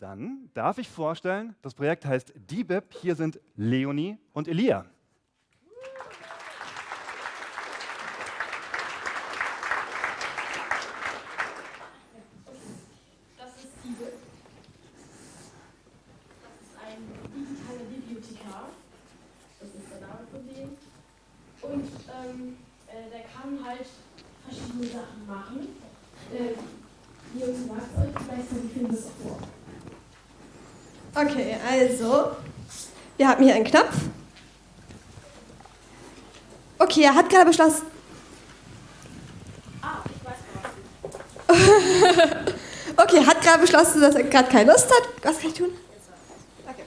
Dann darf ich vorstellen, das Projekt heißt DBIP. Hier sind Leonie und Elia. Das ist DBIP. Das ist ein digitaler Bibliothekar. Das ist der Name von dem. Und ähm, der kann verschiedene Sachen machen. Äh, die Jungs sagt euch, gleichzeitig auch vor. Okay, also, wir haben hier einen Knopf. Okay, er hat gerade beschlossen. Ah, ich weiß was. Okay, er hat gerade beschlossen, dass er gerade keine Lust hat. Was kann ich tun? Okay.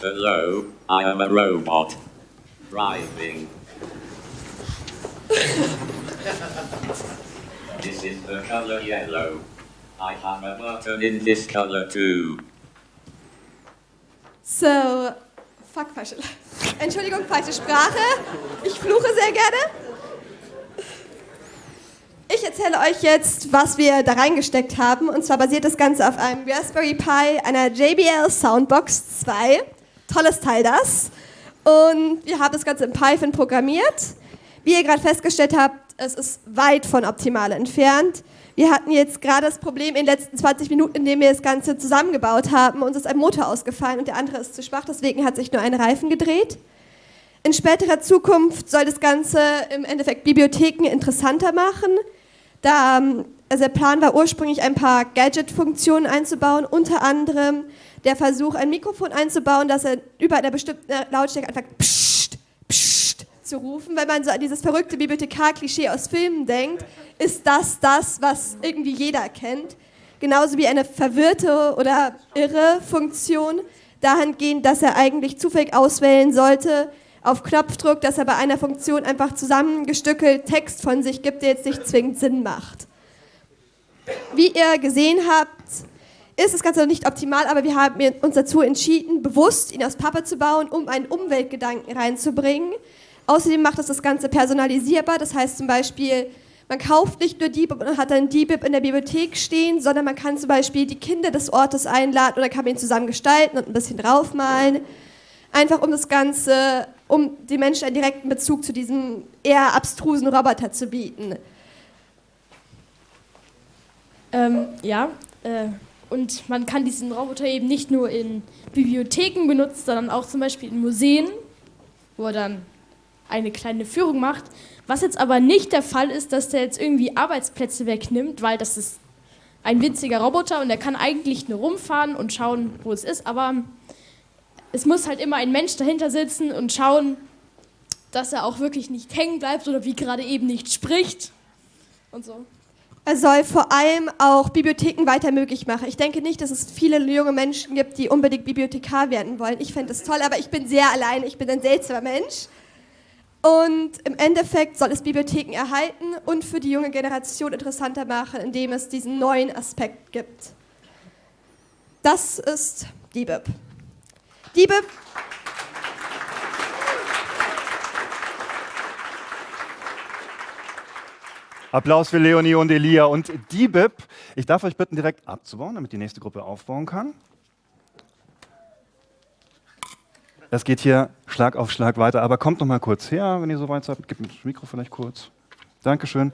Hello, I am a robot. Driving. this is the color yellow. I have a button in this color too. So, fuck, falsche. Entschuldigung, falsche Sprache. Ich fluche sehr gerne. Ich erzähle euch jetzt, was wir da reingesteckt haben. Und zwar basiert das Ganze auf einem Raspberry Pi, einer JBL Soundbox 2. Tolles Teil das. Und wir haben das Ganze in Python programmiert. Wie ihr gerade festgestellt habt, es ist weit von optimal entfernt. Wir hatten jetzt gerade das Problem in den letzten 20 Minuten, in denen wir das Ganze zusammengebaut haben. Uns ist ein Motor ausgefallen und der andere ist zu schwach, deswegen hat sich nur ein Reifen gedreht. In späterer Zukunft soll das Ganze im Endeffekt Bibliotheken interessanter machen. Da, ähm, also der Plan war ursprünglich ein paar Gadget-Funktionen einzubauen, unter anderem der Versuch, ein Mikrofon einzubauen, dass er über einer bestimmten Lautstärke anfängt, pssst, pssst zu rufen. Wenn man so an dieses verrückte Bibliothekar-Klischee aus Filmen denkt, ist das das, was irgendwie jeder kennt. Genauso wie eine verwirrte oder irre Funktion, dahingehend, dass er eigentlich zufällig auswählen sollte, auf Knopfdruck, dass er bei einer Funktion einfach zusammengestückelt Text von sich gibt, der jetzt nicht zwingend Sinn macht. Wie ihr gesehen habt, ist das Ganze noch nicht optimal, aber wir haben uns dazu entschieden, bewusst ihn aus Pappe zu bauen, um einen Umweltgedanken reinzubringen. Außerdem macht es das Ganze personalisierbar, das heißt zum Beispiel, man kauft nicht nur DBIP und hat dann DBIP in der Bibliothek stehen, sondern man kann zum Beispiel die Kinder des Ortes einladen oder kann ihn zusammen gestalten und ein bisschen draufmalen. Einfach um das Ganze, um den Menschen einen direkten Bezug zu diesem eher abstrusen Roboter zu bieten. Ähm, ja, äh, und man kann diesen Roboter eben nicht nur in Bibliotheken benutzen, sondern auch zum Beispiel in Museen, wo er dann eine kleine Führung macht. Was jetzt aber nicht der Fall ist, dass der jetzt irgendwie Arbeitsplätze wegnimmt, weil das ist ein winziger Roboter und der kann eigentlich nur rumfahren und schauen, wo es ist, aber es muss halt immer ein Mensch dahinter sitzen und schauen, dass er auch wirklich nicht hängen bleibt oder wie gerade eben nicht spricht und so. Er soll vor allem auch Bibliotheken weiter möglich machen. Ich denke nicht, dass es viele junge Menschen gibt, die unbedingt Bibliothekar werden wollen. Ich fände das toll, aber ich bin sehr allein. Ich bin ein seltsamer Mensch. Und im Endeffekt soll es Bibliotheken erhalten und für die junge Generation interessanter machen, indem es diesen neuen Aspekt gibt. Das ist DBIP. DBIP Applaus für Leonie und Elia und DBIP. Ich darf euch bitten, direkt abzubauen, damit die nächste Gruppe aufbauen kann. Das geht hier Schlag auf Schlag weiter, aber kommt noch mal kurz her, wenn ihr so weit seid. Gib mir das Mikro vielleicht kurz. Dankeschön.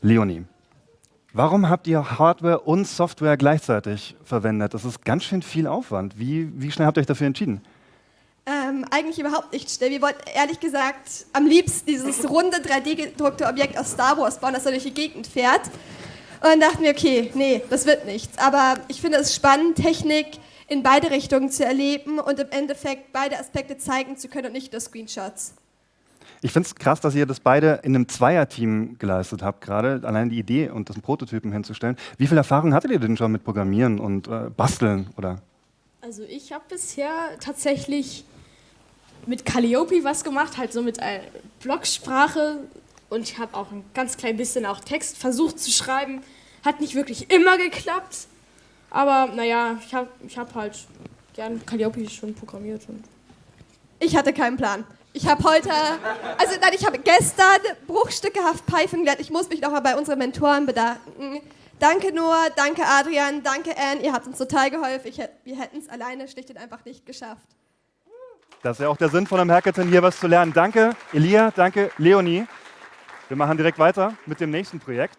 Leonie, warum habt ihr Hardware und Software gleichzeitig verwendet? Das ist ganz schön viel Aufwand. Wie, wie schnell habt ihr euch dafür entschieden? Ähm, eigentlich überhaupt nicht schnell. Wir wollten ehrlich gesagt am liebsten dieses runde 3D-gedruckte Objekt aus Star Wars bauen, das da durch die Gegend fährt. Und dann dachten wir, okay, nee, das wird nichts. Aber ich finde es spannend, Technik in beide Richtungen zu erleben und im Endeffekt beide Aspekte zeigen zu können und nicht nur Screenshots. Ich finde es krass, dass ihr das beide in einem Zweierteam geleistet habt, gerade allein die Idee und das Prototypen hinzustellen. Wie viel Erfahrung hattet ihr denn schon mit Programmieren und äh, Basteln? Oder? Also ich habe bisher tatsächlich mit Calliope was gemacht, halt so mit einer Blocksprache und ich habe auch ein ganz klein bisschen auch Text versucht zu schreiben. Hat nicht wirklich immer geklappt, aber naja, ich habe ich hab halt gern Calliope schon programmiert. Und Ich hatte keinen Plan. Ich habe heute, also nein, ich habe gestern bruchstückehaft Python gelernt. Ich muss mich nochmal bei unseren Mentoren bedanken. Danke Noah, danke Adrian, danke Anne, ihr habt uns total geholfen. Ich, wir hätten es alleine schlicht und einfach nicht geschafft. Das ist ja auch der Sinn von einem Hackathon, hier was zu lernen. Danke, Elia, danke, Leonie. Wir machen direkt weiter mit dem nächsten Projekt.